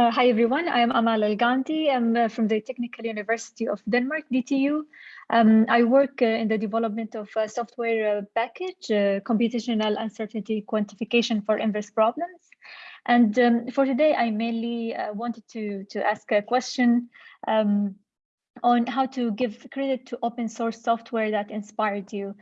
Uh, hi everyone, I am Amal Alghamdi. I'm uh, from the Technical University of Denmark, DTU. Um, I work uh, in the development of a software uh, package, uh, computational uncertainty quantification for inverse problems. And um, for today, I mainly uh, wanted to, to ask a question um, on how to give credit to open source software that inspired you.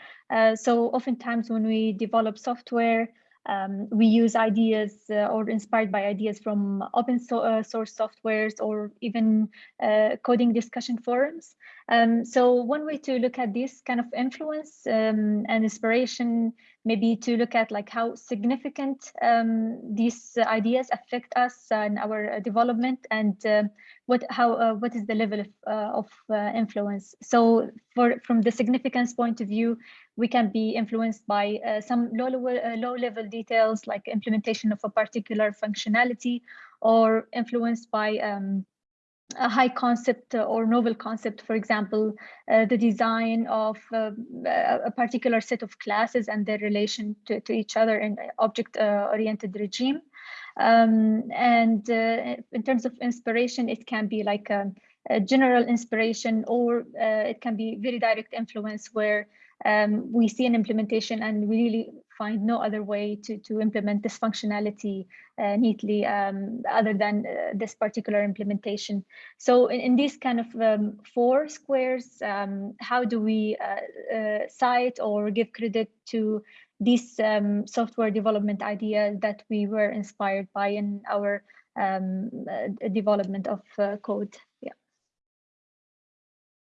so oftentimes when we develop software, um, we use ideas uh, or inspired by ideas from open so, uh, source softwares or even uh, coding discussion forums. Um, so one way to look at this kind of influence um, and inspiration, maybe to look at like how significant um, these ideas affect us and our development and uh, what how uh, what is the level of, uh, of influence. So for from the significance point of view, we can be influenced by some low level, low level details like implementation of a particular functionality or influenced by um, a high concept or novel concept, for example, uh, the design of uh, a particular set of classes and their relation to, to each other in object-oriented uh, regime. Um, and uh, in terms of inspiration, it can be like a, a general inspiration or uh, it can be very direct influence where um, we see an implementation and we really find no other way to, to implement this functionality uh, neatly um, other than uh, this particular implementation. So in, in these kind of um, four squares, um, how do we uh, uh cite or give credit to these um, software development ideas that we were inspired by in our um, uh, development of uh, code?